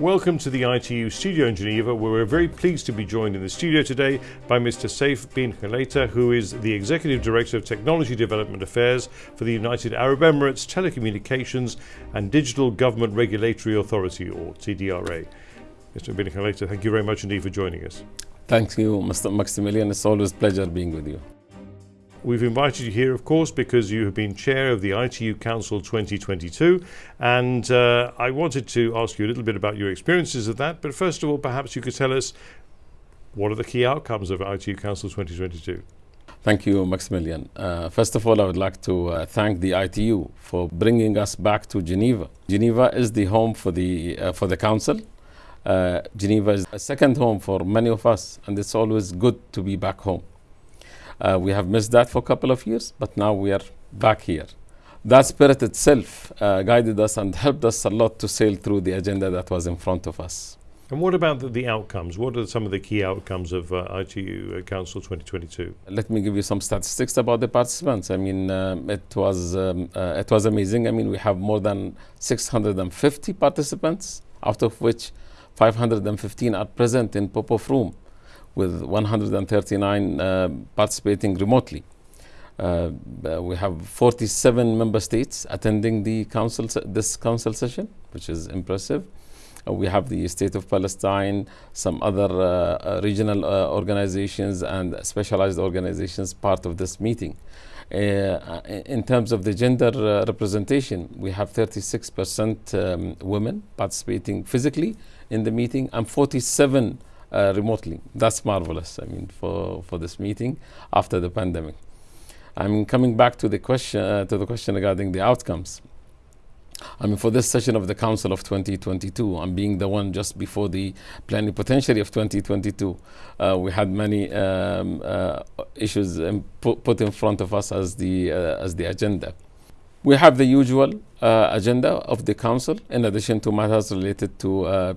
Welcome to the ITU studio in Geneva, where we're very pleased to be joined in the studio today by Mr. Saif bin Ghelaita, who is the Executive Director of Technology Development Affairs for the United Arab Emirates Telecommunications and Digital Government Regulatory Authority, or TDRA. Mr. bin Ghelaita, thank you very much indeed for joining us. Thank you, Mr. Maximilian. It's always a pleasure being with you. We've invited you here, of course, because you have been chair of the ITU Council 2022. And uh, I wanted to ask you a little bit about your experiences of that. But first of all, perhaps you could tell us what are the key outcomes of ITU Council 2022? Thank you, Maximilian. Uh, first of all, I would like to uh, thank the ITU for bringing us back to Geneva. Geneva is the home for the, uh, for the Council. Uh, Geneva is a second home for many of us, and it's always good to be back home. Uh, we have missed that for a couple of years, but now we are back here. That spirit itself uh, guided us and helped us a lot to sail through the agenda that was in front of us. And what about the, the outcomes? What are some of the key outcomes of uh, ITU uh, Council 2022? Let me give you some statistics about the participants. I mean, um, it was um, uh, it was amazing. I mean, we have more than 650 participants, out of which 515 are present in pop-off room with 139 uh, participating remotely. Uh, uh, we have 47 member states attending the council this council session, which is impressive. Uh, we have the State of Palestine, some other uh, uh, regional organizations and specialized organizations part of this meeting. in terms of the gender representation, we have 36% um, women participating physically in the meeting and 47 uh, remotely. That's marvelous. I mean, for for this meeting after the pandemic. I mean, coming back to the question uh, to the question regarding the outcomes. I mean, for this session of the Council of 2022, I'm being the one just before the plenipotentiary of 2022. Uh, we had many um, uh, issues put, put in front of us as the uh, as the agenda. We have the usual uh, agenda of the Council, in addition to matters related to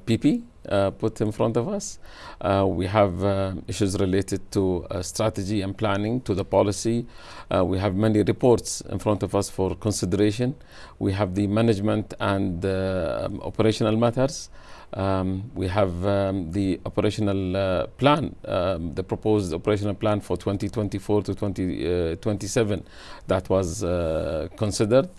PP, uh, put in front of us. Uh, we have uh, issues related to uh, strategy and planning, to the policy. Uh, we have many reports in front of us for consideration. We have the management and um, operational matters. Um, we have um, the operational plan, um, the proposed operational plan for 2024 to 2027 that was considered.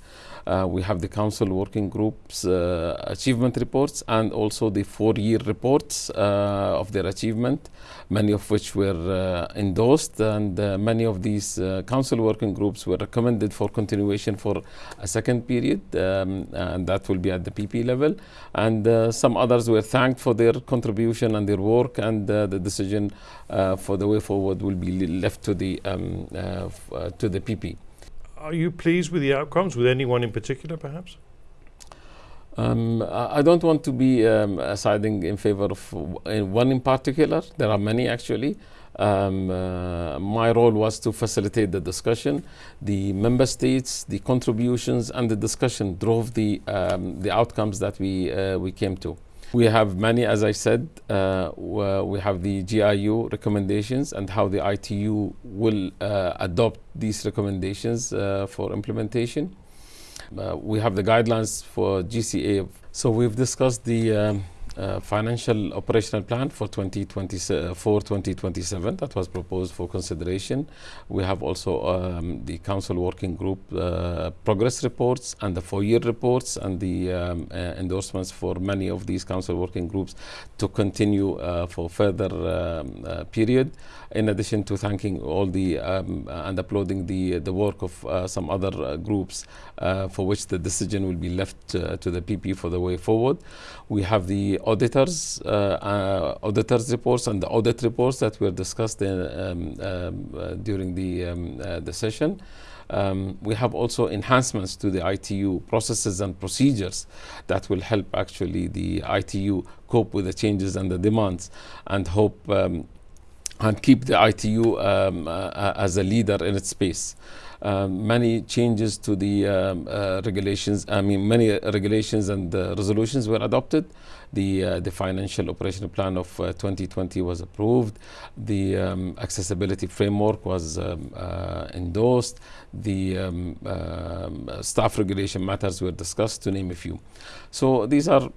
Uh, we have the council working groups uh, achievement reports and also the four-year reports uh, of their achievement, many of which were uh, endorsed. And uh, many of these uh, council working groups were recommended for continuation for a second period um, and that will be at the PP level. And some others were thanked for their contribution and their work and the decision for the way forward will be left to the um, to the PP are you pleased with the outcomes, with anyone in particular, perhaps? Um, I don't want to be um, siding in favor of one in particular. There are many actually. Um, uh, my role was to facilitate the discussion. The member states, the contributions, and the discussion drove the um, the outcomes that we uh, we came to. We have many, as I said, uh, we have the JIU recommendations and how the ITU will uh, adopt these recommendations uh, for implementation. Uh, we have the guidelines for GCA. So we've discussed the um, uh, financial operational plan for 2027 that was proposed for consideration. We have also um, the council working group uh, progress reports and the four-year reports and the um, uh, endorsements for many of these council working groups to continue uh, for further um, uh, period. In addition to thanking all the um, and applauding the the work of some other groups for which the decision will be left to the PP for the way forward. We have the auditors, uh, uh, auditors reports and the audit reports that were discussed in, um, um, uh, during the, um, the session. Um, we have also enhancements to the ITU processes and procedures that will help actually the ITU cope with the changes and the demands and hope um, and keep the ITU um, uh, as a leader in its space. Um, many changes to the uh, regulations, I mean, many regulations and resolutions were adopted. The, uh, the financial operational plan of 2020 uh, was approved. The um, accessibility framework was um, uh, endorsed. The um, um, staff regulation matters were discussed, to name a few. So these are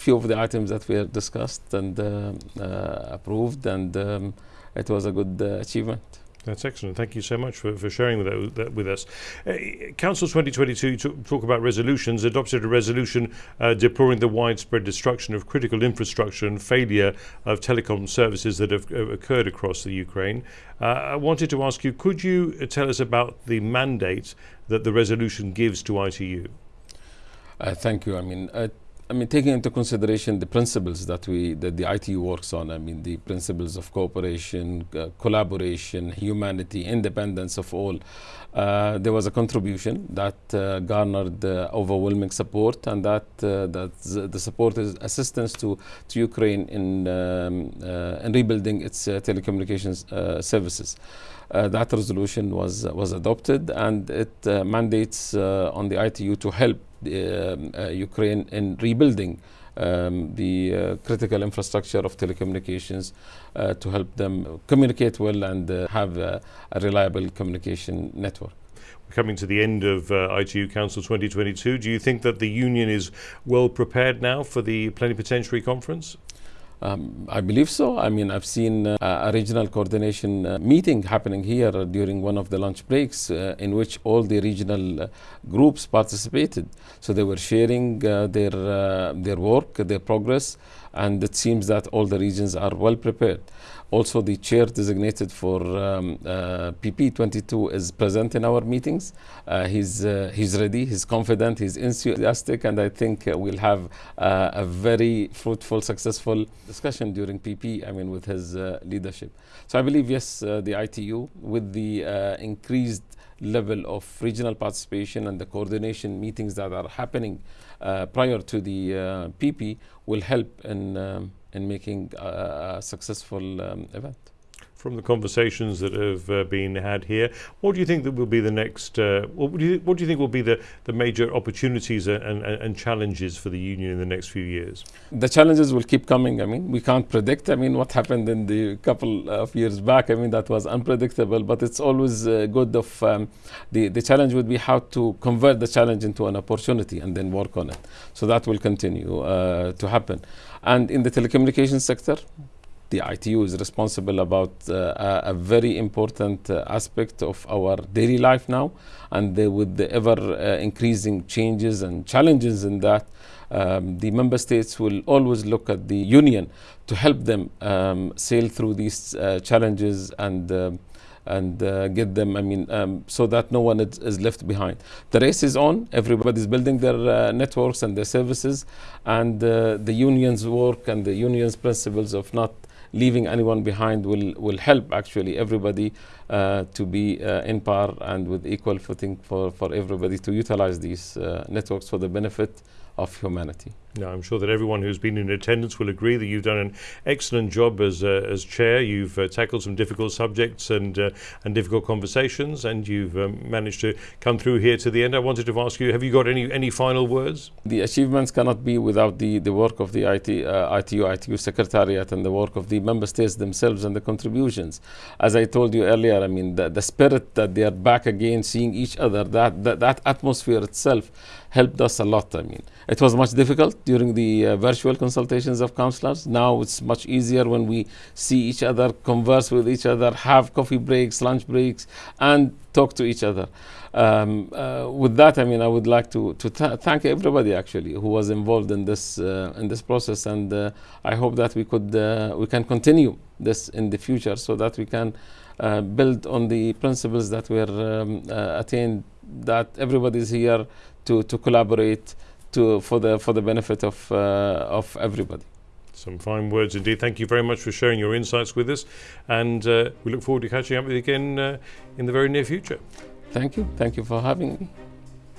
few of the items that were discussed and uh, uh, approved, and um, it was a good uh, achievement. That's excellent. Thank you so much for, for sharing that, that with us. Uh, Council 2022 talk, talk about resolutions, adopted a resolution uh, deploring the widespread destruction of critical infrastructure and failure of telecom services that have uh, occurred across the Ukraine. Uh, I wanted to ask you, could you tell us about the mandate that the resolution gives to ITU? Uh, thank you. I mean, uh, I mean, taking into consideration the principles that we that the ITU works on. I mean, the principles of cooperation, uh, collaboration, humanity, independence of all. Uh, there was a contribution that uh, garnered uh, overwhelming support, and that uh, that the support is assistance to to Ukraine in um, uh, in rebuilding its telecommunications services. that resolution was was adopted, and it mandates on the ITU to help the, um, uh, Ukraine in rebuilding um, the uh, critical infrastructure of telecommunications uh, to help them communicate well and have a reliable communication network We're coming to the end of uh, ITU Council 2022. Do you think that the Union is well prepared now for the plenipotentiary conference? Um, I believe so. I mean, I've seen uh, a regional coordination uh, meeting happening here during one of the lunch breaks uh, in which all the regional uh, groups participated. So they were sharing uh, their, uh, their work, their progress, and it seems that all the regions are well prepared. Also, the chair designated for um, uh, PP22 is present in our meetings. Uh, he's, uh, he's ready, he's confident, he's enthusiastic, and I think uh, we'll have uh, a very fruitful, successful discussion during PP, I mean, with his uh, leadership. So I believe, yes, the ITU, with the increased level of regional participation and the coordination meetings that are happening prior to the PP, will help in um, in making a, a successful um, event. From the conversations that have uh, been had here, what do you think that will be the next? Uh, what, do you, what do you think will be the, the major opportunities and, and, and, challenges for the union in the next few years? The challenges will keep coming. I mean, we can't predict. I mean, what happened in the couple of years back? I mean, that was unpredictable. But it's always uh, good. Of um, the the challenge would be how to convert the challenge into an opportunity and then work on it. So that will continue uh, to happen. And in the telecommunications sector, the ITU is responsible about uh, a, very important uh, aspect of our daily life now. And with the ever uh, increasing changes and challenges in that, um, the member states will always look at the union to help them um, sail through these uh, challenges and um, and uh, get them, I mean, um, so that no one is, is, left behind. The race is on, everybody's building their uh, networks and their services, and uh, the union's work and the union's principles of not leaving anyone behind will, will help actually everybody uh, to be uh, in par and with equal footing for, for everybody to utilize these uh, networks for the benefit of humanity. No, I'm sure that everyone who's been in attendance will agree that you've done an excellent job as uh, as chair. You've uh, tackled some difficult subjects and uh, and difficult conversations, and you've um, managed to come through here to the end. I wanted to ask you: Have you got any any final words? The achievements cannot be without the the work of the IT uh, ITU ITU Secretariat and the work of the member states themselves and the contributions. As I told you earlier, I mean the, the spirit that they are back again, seeing each other, that that, that atmosphere itself helped us a lot. I mean, it was much difficult during the uh, virtual consultations of counselors. Now it's much easier when we see each other, converse with each other, have coffee breaks, lunch breaks, and talk to each other. Um, uh, with that, I mean, I would like to to th thank everybody actually who was involved in this uh, in this process, and uh, I hope that we could uh, we can continue this in the future so that we can build on the principles that were um, attained. That everybody is here to to collaborate to for the for the benefit of uh, of everybody. Some fine words indeed. Thank you very much for sharing your insights with us, and uh, we look forward to catching up with you again uh, in the very near future. Thank you. Thank you for having me.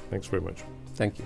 Thanks very much. Thank you.